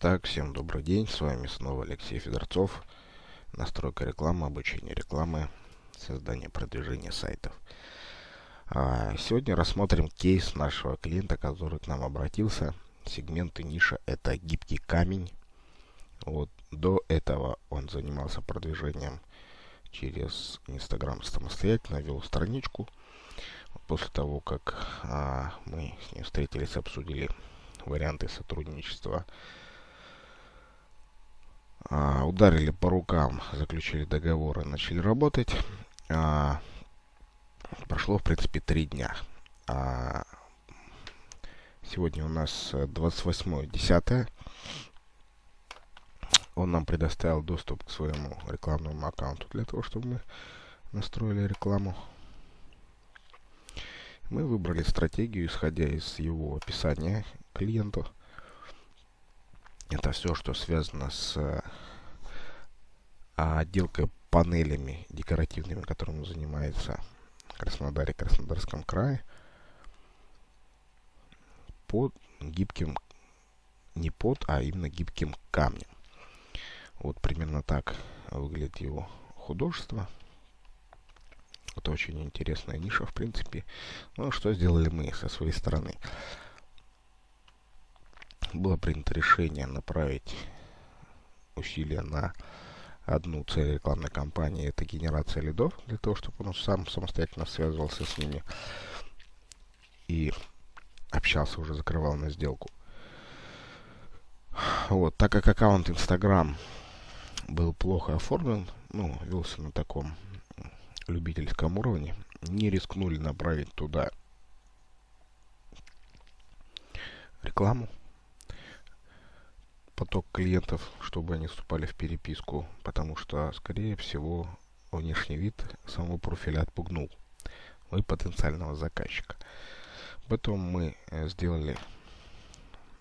Итак, всем добрый день, с вами снова Алексей Федорцов. Настройка рекламы, обучение рекламы, создание продвижения сайтов. А, сегодня рассмотрим кейс нашего клиента, который к нам обратился. Сегменты ниша это гибкий камень. Вот до этого он занимался продвижением через Инстаграм самостоятельно, вел страничку. После того, как а, мы с ним встретились, обсудили варианты сотрудничества а, ударили по рукам, заключили договоры, начали работать. А, прошло, в принципе, три дня. А, сегодня у нас 28.10. Он нам предоставил доступ к своему рекламному аккаунту для того, чтобы мы настроили рекламу. Мы выбрали стратегию, исходя из его описания клиенту. Это все, что связано с а, панелями декоративными, которым занимается в Краснодаре, Краснодарском крае, под гибким, не под, а именно гибким камнем. Вот примерно так выглядит его художество. Это очень интересная ниша, в принципе. Ну, что сделали мы со своей стороны? было принято решение направить усилия на одну цель рекламной кампании, это генерация лидов, для того, чтобы он сам самостоятельно связывался с ними и общался, уже закрывал на сделку. Вот, так как аккаунт Instagram был плохо оформлен, ну, велся на таком любительском уровне, не рискнули направить туда рекламу, поток клиентов, чтобы они вступали в переписку, потому что, скорее всего, внешний вид самого профиля отпугнул вы потенциального заказчика. Потом мы э, сделали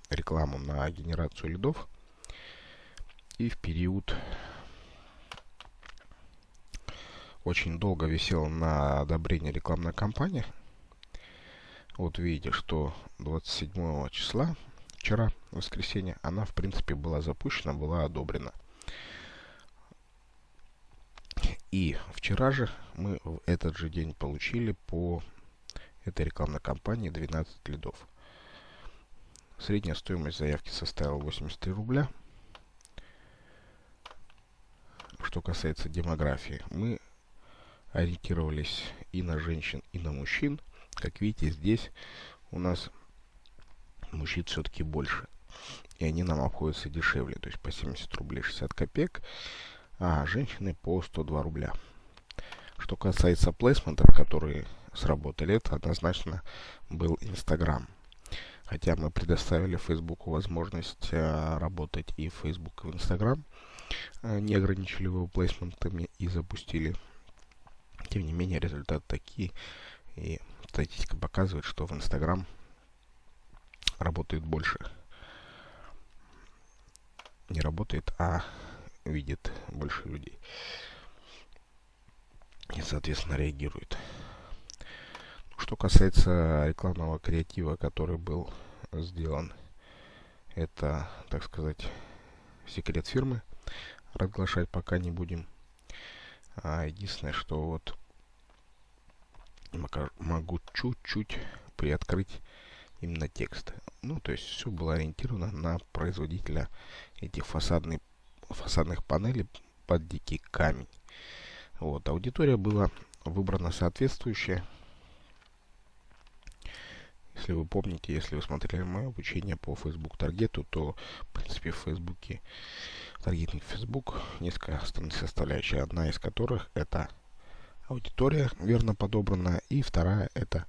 рекламу на генерацию лидов. И в период очень долго висела на одобрение рекламная кампания. Вот видите, что 27 числа вчера, воскресенье, она, в принципе, была запущена, была одобрена. И вчера же мы в этот же день получили по этой рекламной кампании 12 лидов. Средняя стоимость заявки составила 83 рубля. Что касается демографии, мы ориентировались и на женщин, и на мужчин. Как видите, здесь у нас мужчин все-таки больше. И они нам обходятся дешевле, то есть по 70 рублей 60 копеек, а женщины по 102 рубля. Что касается плейсментов, которые сработали, это однозначно был Инстаграм. Хотя мы предоставили Фейсбуку возможность а, работать и в Facebook, и в Инстаграм, а, не ограничили его плейсментами и запустили. Тем не менее, результаты такие. И статистика показывает, что в Инстаграм работает больше. Не работает, а видит больше людей. И, соответственно, реагирует. Что касается рекламного креатива, который был сделан, это, так сказать, секрет фирмы. Разглашать пока не будем. А единственное, что вот могу чуть-чуть приоткрыть именно текст. Ну, то есть все было ориентировано на производителя этих фасадных, фасадных панелей под дикий камень. Вот, аудитория была выбрана соответствующая. Если вы помните, если вы смотрели мое обучение по Facebook таргету, то, в принципе, в Фейсбуке таргетинг Facebook несколько основных составляющих, одна из которых это аудитория верно подобранная, и вторая это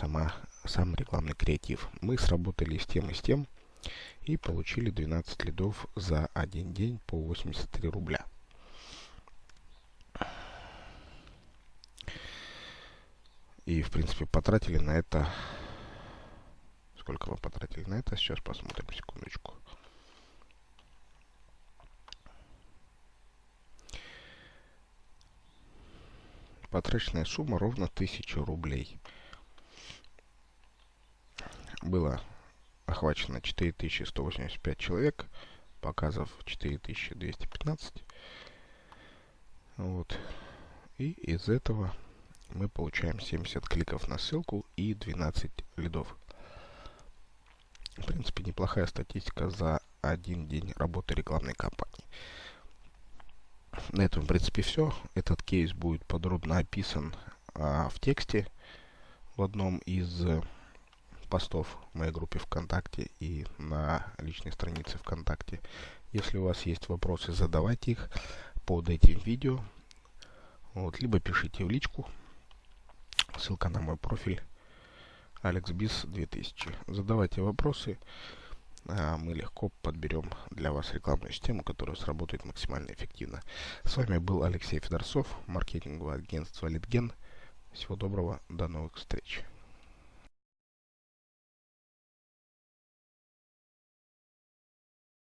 сама сам рекламный креатив. Мы сработали с тем и с тем и получили 12 лидов за один день по 83 рубля. И, в принципе, потратили на это... Сколько вы потратили на это? Сейчас посмотрим, секундочку. Потраченная сумма ровно 1000 рублей было охвачено 4185 человек, показов 4215. Вот. И из этого мы получаем 70 кликов на ссылку и 12 лидов. В принципе, неплохая статистика за один день работы рекламной кампании. На этом, в принципе, все. Этот кейс будет подробно описан а, в тексте в одном из постов в моей группе ВКонтакте и на личной странице ВКонтакте. Если у вас есть вопросы, задавайте их под этим видео. Вот, либо пишите в личку. Ссылка на мой профиль AlexBiz 2000. Задавайте вопросы. А мы легко подберем для вас рекламную систему, которая сработает максимально эффективно. С вами был Алексей Федорцов, маркетинговое агентство Литген. Всего доброго, до новых встреч.